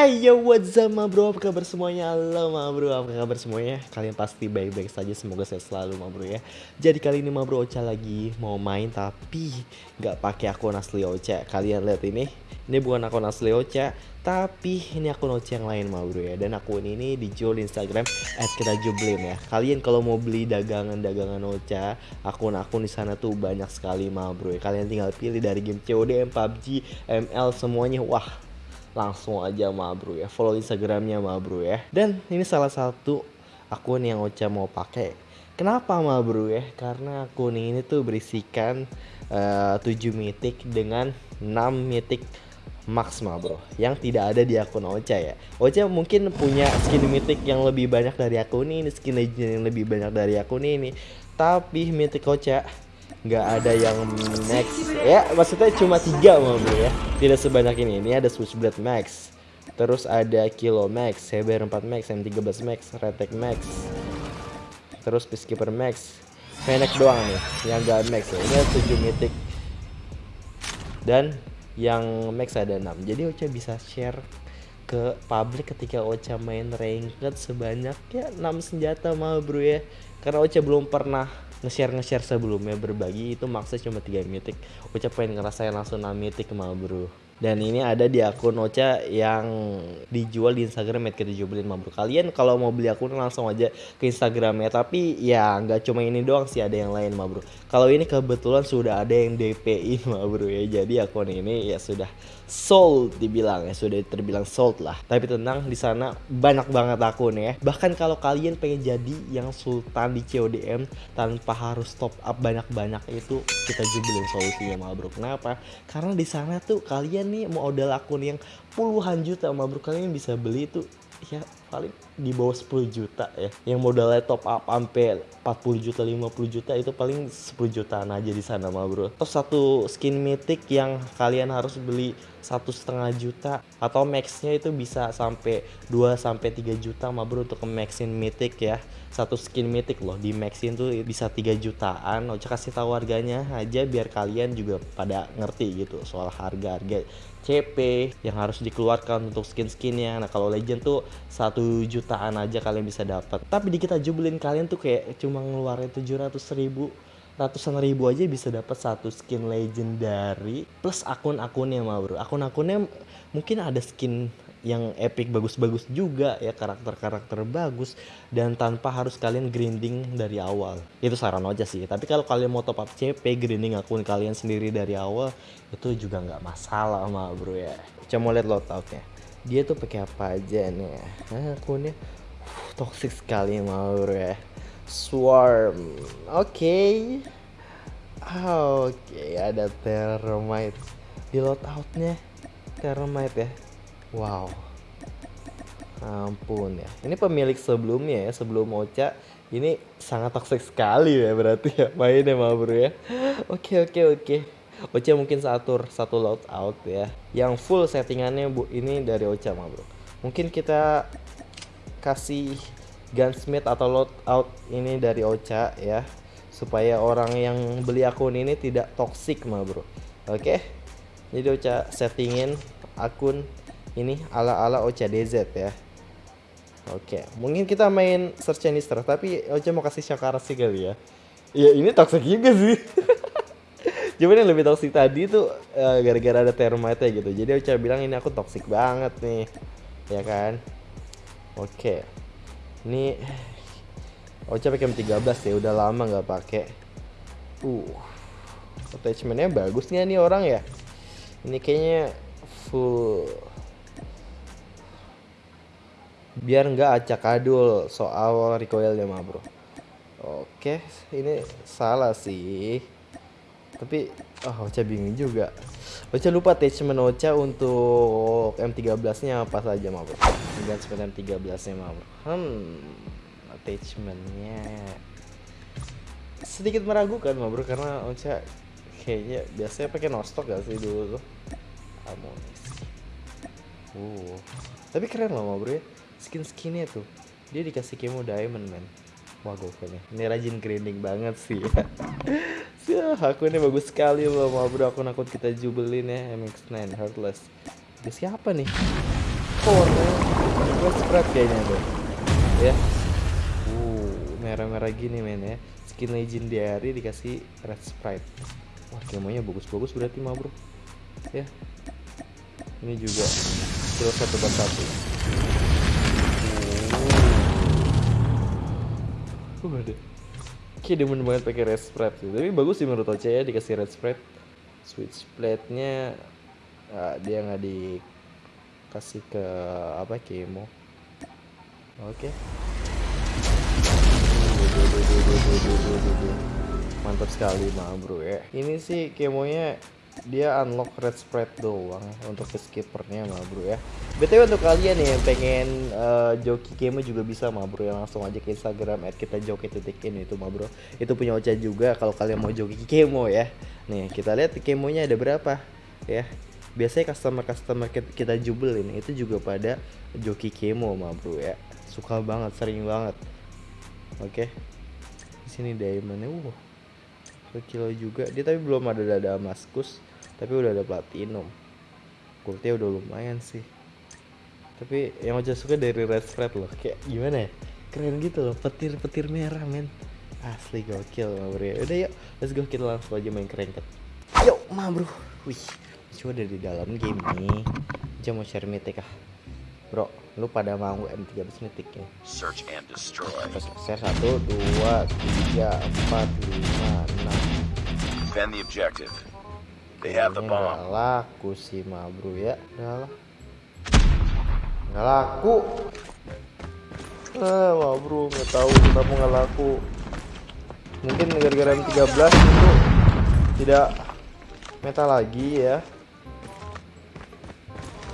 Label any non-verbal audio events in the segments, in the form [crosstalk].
Hey yo what's up ma bro? Apa kabar semuanya? Halo ma bro. Apa kabar semuanya? Kalian pasti baik-baik saja. Semoga sehat selalu ma bro ya. Jadi kali ini ma bro Ocha lagi mau main tapi nggak pakai akun asli Ocha. Kalian lihat ini. Ini bukan akun asli Ocha Tapi ini akun Ocha yang lain ma bro ya. Dan akun ini dijual di Instagram At kita jublin ya. Kalian kalau mau beli dagangan-dagangan Ocha Akun-akun di sana tuh banyak sekali ma bro ya. Kalian tinggal pilih dari game COD, PUBG, ML semuanya. Wah langsung aja ma bro ya. Follow instagramnya ma bro ya. Dan ini salah satu akun yang Ocha mau pakai. Kenapa ma bro ya? Karena akun ini tuh berisikan eh, 7 mythic dengan 6 mythic max ma bro yang tidak ada di akun Ocha ya. Ocha mungkin punya skin mythic yang lebih banyak dari akun ini skin legend yang lebih banyak dari akun ini. Tapi mythic Ocha nggak ada yang max. Ya maksudnya cuma tiga mau bro ya tidak sebanyak ini. Ini ada switchblade max. Terus ada kilo max CBR 4 max M13 max retek max. Terus peacekeeper max. Fennec doang nih yang gak max ya. Ini ada 7 mythic. Dan yang max ada 6 jadi Ocha bisa share ke publik ketika Ocha main ranked sebanyak ya 6 senjata mah bro ya. Karena Ocha belum pernah nge-share nge-share sebelumnya berbagi itu maksudnya cuma 3 mythic Ocha pengen ngerasain langsung 6 mythic mah bro dan ini ada di akun Ocha yang dijual di Instagram @kita mah bro kalian kalau mau beli akun langsung aja ke Instagramnya. Tapi ya nggak cuma ini doang sih ada yang lain mah bro kalau ini kebetulan sudah ada yang DPI [laughs] mah bro ya. Jadi akun ini ya sudah sold dibilang ya. Sudah terbilang sold lah. Tapi tenang di sana banyak banget akun ya. Bahkan kalau kalian pengen jadi yang sultan di CODM tanpa harus top up banyak-banyak itu kita jubelin solusinya mah bro. Kenapa? Karena di sana tuh kalian nih modal akun yang puluhan juta mah bro. Kalian bisa beli tuh ya paling di bawah 10 juta ya. Yang modalnya top up sampai 40 juta 50 juta itu paling 10 jutaan aja di sana mah bro. Terus satu skin mythic yang kalian harus beli satu setengah juta atau maxnya itu bisa sampai 2 sampai 3 juta mah bro untuk maxin mythic ya. Satu skin mythic loh di maxin tuh bisa 3 jutaan. Ocha kasih tahu harganya aja biar kalian juga pada ngerti gitu soal harga-harga CP yang harus dikeluarkan untuk skin-skinnya. Nah kalau legend tuh satu jutaan aja kalian bisa dapat. Tapi di kita jubelin kalian tuh kayak cuma ngeluarin 700 ribu ratusan ribu aja bisa dapat satu skin legendary plus akun-akunnya mah bro. Akun-akunnya mungkin ada skin yang epic bagus-bagus juga ya karakter-karakter bagus dan tanpa harus kalian grinding dari awal. Itu saran aja sih. Tapi kalau kalian mau top up CP grinding akun kalian sendiri dari awal itu juga nggak masalah mah bro ya. Coba mau lihat loadoutnya dia tuh pakai apa aja nih nah, akunnya uh, toxic sekali bro ya swarm oke okay. oke okay, ada thermite di loadoutnya thermite ya Wow. Ampun ya. Ini pemilik sebelumnya ya, sebelum Ocha ini sangat toxic sekali ya berarti ya mainnya bro ya. Oke oke oke. Ocha mungkin satu satu load out ya. Yang full settingannya bu ini dari Ocha mah bro. Mungkin kita kasih gunsmith atau load out ini dari Ocha ya supaya orang yang beli akun ini tidak toxic mah bro. Oke. Jadi Ocha settingin akun ini ala-ala Ocha DZ ya. Oke, mungkin kita main search and destroy tapi Ocha mau kasih Shakara sih kali ya. Ya ini toxic juga sih. [laughs] Cuman yang lebih toxic tadi tuh uh, gara-gara ada termite gitu. Jadi Ocha bilang ini aku toxic banget nih. Ya kan? Oke. Ini Ocha pakai M13 ya, udah lama nggak pakai. Uh. Attachmentnya bagus nggak nih orang ya? Ini kayaknya full biar nggak acak adul soal recoilnya mah bro oke ini salah sih tapi oh Ocha bingung juga. Ocha lupa attachment Ocha untuk M13 nya apa saja bro attachment M13 nya bro hmm attachmentnya sedikit meragukan mah bro karena Ocha kayaknya biasanya pakai nostok gak sih dulu tuh? Amunisi uh. Tapi keren loh mah bro ya. Skin skinnya tuh dia dikasih kemo diamond man wah gokil ini rajin grinding banget sih. ya [laughs] akunnya bagus sekali loh mah bro akun akun kita jubelin ya. MX9 Heartless. Dia siapa nih? Oh warnanya gue spread kayaknya tuh ya. Uh merah-merah gini men ya. Skin legendary dikasih red sprite. Wah kemonya bagus-bagus berarti mah bro. Ya. Ini juga kilo satu per satu. Uh Kayak demen banget pakai red sprite sih. Tapi bagus sih menurut Oce ya dikasih red sprite. Switch plate-nya ah, dia nggak dikasih ke apa kemo. Oke. Mantap sekali mah bro ya. Ini sih kemonya dia unlock red spread doang untuk ke skippernya mah bro ya. BTW untuk kalian nih yang pengen eh, joki kemo juga bisa mah bro ya langsung aja ke Instagram at kita joki titik ini itu mah bro. Itu punya Ocha juga kalau kalian mau joki kemo ya. Nih kita lihat kemonya ada berapa ya. Biasanya customer-customer kit- kita jubelin itu juga pada joki kemo mah bro ya. Suka banget, sering banget. Oke. Di sini diamondnya uh kilo juga. Dia tapi belum ada dada maskus tapi udah ada platinum. Goldnya udah lumayan sih. Tapi yang aja suka dari red spread loh kayak gimana ya? Keren gitu loh petir-petir merah men. Asli gokil ma bro. Ya. udah yuk let's go kita langsung aja main kerengket yuk ma bro. Wih coba dari dalam game nih. Aja mau share mythic ah bro lu pada mau M13 mythic ya? Search and destroy. Share satu dua tiga empat lima enam. Defend the objective. They have the bomb. laku sih ma bro ya. Udah lah nggak laku. Ah ma bro nggak tahu kenapa nggak laku. Mungkin gara-gara M13 itu tidak meta lagi ya.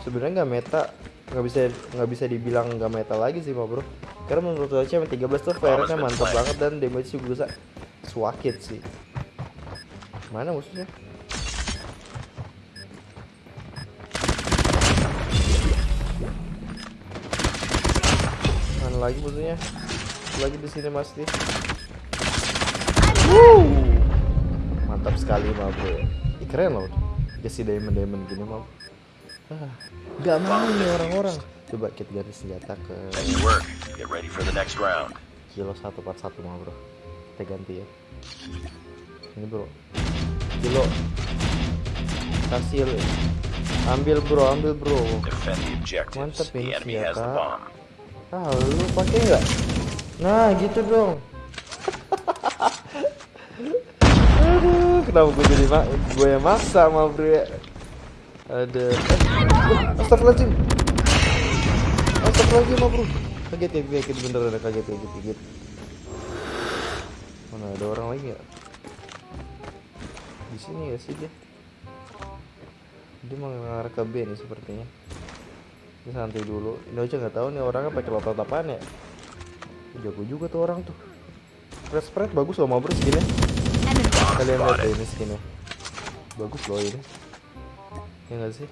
Sebenarnya nggak meta nggak bisa nggak bisa dibilang nggak meta lagi sih ma bro karena menurut saya M13 tuh fire-nya mantap banget dan damage juga bisa swakit sih mana musuhnya Mana lagi musuhnya? Lagi di sini nih. Wuh. Mantap sekali mah bro. Keren loh. Kasih diamond diamond gini mah. Ah, Gak mau nih orang-orang. Coba kita ganti senjata ke Nice work. Get ready for the next round. kilo satu part satu mah bro. Kita ganti ya. Ini bro. Kilo. Kasih. Ambil bro, ambil bro. The ini senjata. Ah, lu pakai nggak? Nah, gitu dong. [laughs] Aduh, kenapa gue jadi mak gue yang maksa sama bro ya? Ada. Eh, astagfirullahaladzim. Astagfirullahaladzim ma bro. Kaget ya, kaget bener ada kaget kaget kaget. Mana ada orang lagi nggak? Di sini ya sih dia. Dia mau ngarah ke B nih sepertinya. Ini santai dulu. Ini aja nggak tahu nih orangnya pakai lotot apaan ya. Jago juga tuh orang tuh. Red spread bagus loh mau bro skinnya. Kalian lihat deh ini skinnya. Bagus loh ini. Ya nggak sih?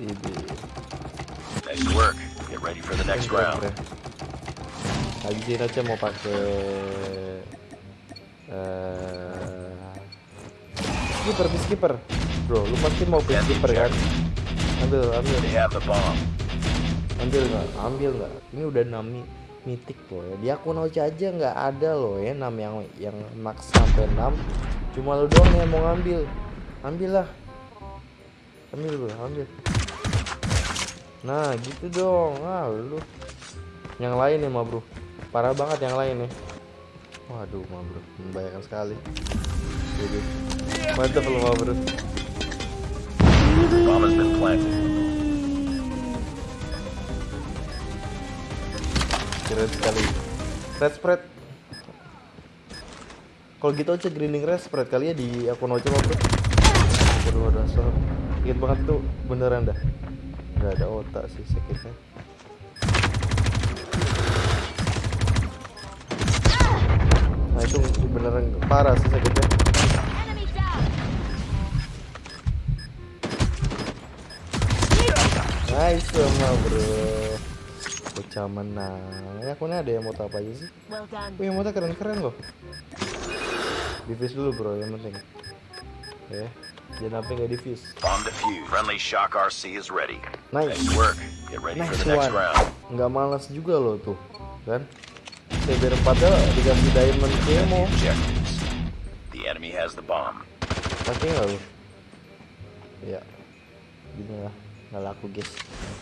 Ini. Nice work. Get ready for the next round. Lagi sih aja mau pakai eh skipper, skipper. Bro, lu pasti mau Ganti skipper kan? Ambil, ambil. They have the bomb. ambil nggak ambil nggak ini udah 6 mi- mitik loh ya di akun Ocha aja nggak ada loh ya 6 yang yang max sampai 6 cuma lu doang yang mau ngambil ambil lah ambil bro ambil. Nah gitu dong. Ah lu. Yang lain nih mah bro. Parah banget yang lain nih. Waduh mah bro. Membayangkan sekali. Jadi mantap lu mah bro. Bomb has been planted. keren sekali. Red spread. Kalau gitu aja grinding red spread kali ya di akun bro. Waduh dasar sakit banget tuh beneran dah nggak ada otak sih sakitnya nah itu beneran parah sih sakitnya nice sama bro bocah menang ya aku nih ada yang mau apa aja sih. Wih, yang keren-keren loh. Diffuse dulu bro, yang penting. Ya, jangan sampai nggak diffuse. Bomb defused. Friendly shock RC is ready. Nice. Nice work. Get ready Nice for the next one. round. Nggak malas juga loh tuh, kan? CBR 4 dikasih diamond camo. the objectives. The enemy has the bomb. Pasti nggak lu? Ya, gini lah, nggak laku guys.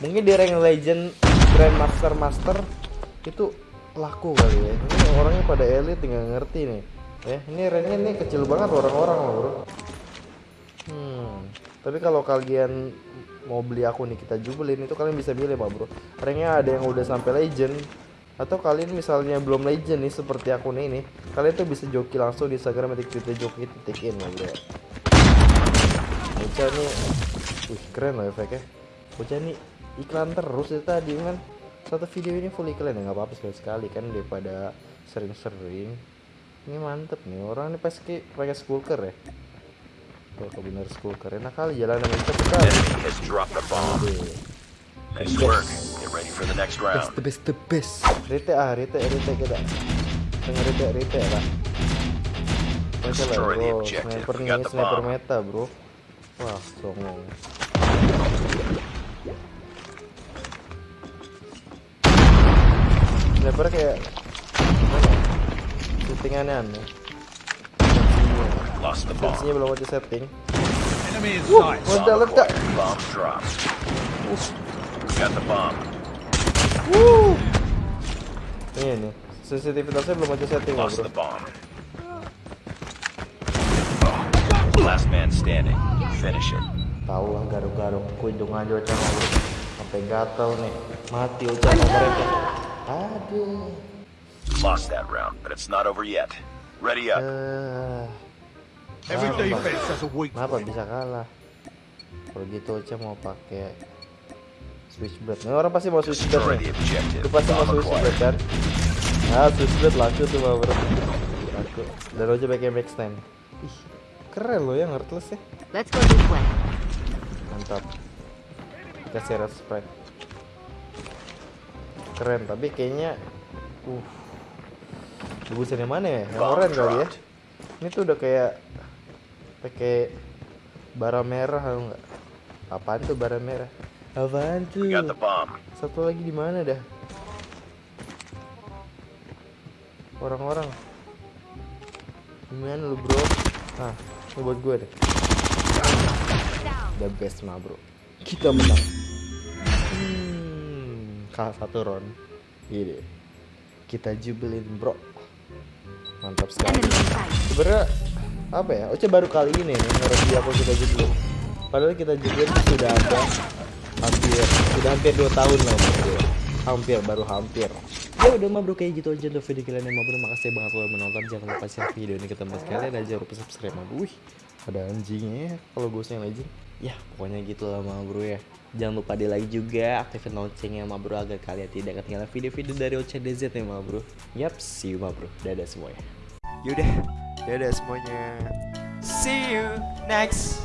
Mungkin di rank legend, grandmaster master itu laku kali ya. Ini orangnya pada elit tinggal ngerti nih. Ya, ini ranknya nih kecil banget orang-orang loh bro. Hmm, tapi kalau kalian mau beli akun nih kita jubelin itu kalian bisa pilih pak bro. Ranknya ada yang udah sampai legend atau kalian misalnya belum legend nih seperti akun ini, kalian tuh bisa joki langsung di Instagram titik titik joki titik in lah bro. Bocah nih, wih keren loh efeknya. Bocah nih iklan terus itu tadi kan. Satu video ini full iklan ya nggak apa-apa sekali sekali kan daripada sering-sering. Ini mantep nih orang ini pasti pakai skulker ya. Kalau bener skulker enak kali jalan dengan cepet kali. Nice work. Get ready for the next Best round. the best the best. Rete ah, rete rete kita. Tengah rete rete lah. Baca lah bro, sniper nih, sniper meta bro. Wah, songong. Sniper kayak ya? Lost the bomb. Belum aja setting. Enemy in sight. ledak. acquired. Bomb dropped. Got the bomb. Wuh. Ini nih, sensitivitasnya belum aja setting Lost bro. the bomb. Last man standing. Finish it. Tahu lah garuk-garuk kunjung aja sama bro. Sampai gatel nih. Mati sama mereka. Aduh. Lost that round, but it's not over yet. Ready up. Every Kenapa? bisa kalah? Kalau gitu Ocha mau pakai switchblade. Nih orang pasti mau switchblade nih. Itu pasti mau switchblade kan? Ah, switchblade laku tuh mah bro. Laku. Dan Ocha pakai max 10. Ih, keren loh ya heartless ya. Let's go this way. Mantap. Kasih respect. Keren, tapi kayaknya uh bagusan yang mana ya? Yang Bomb orange kali ya? Ini tuh udah kayak pakai bara merah atau enggak? Apaan tuh bara merah? Apaan tuh? We got the bomb. Satu lagi di mana dah? Orang-orang. Gimana lu, Bro? Ah, ini buat gue deh. The best mah, Bro. Kita menang. Hmm, kalah satu round. Ini. Kita jubelin, Bro. Mantap sekali. Sebenarnya apa ya? Oce baru kali ini nih ngerti aku kita jubelin. Padahal kita jubelin sudah ada hampir sudah hampir 2 tahun lah bro. Hampir baru hampir. Ya udah mah bro kayak gitu aja untuk video kalian yang bro. Makasih banget lo udah menonton. Jangan lupa share video ini ke teman sekalian dan jangan lupa subscribe mah. Wih, ada anjingnya ya kalau gue yang legend. Ya pokoknya gitu lah mah bro ya. Jangan lupa di like juga, aktifin loncengnya mah bro agar kalian tidak ketinggalan video-video dari OCDZ ya mah bro. Yap, see you mah bro. Dadah semuanya. Yaudah, dadah semuanya. See you next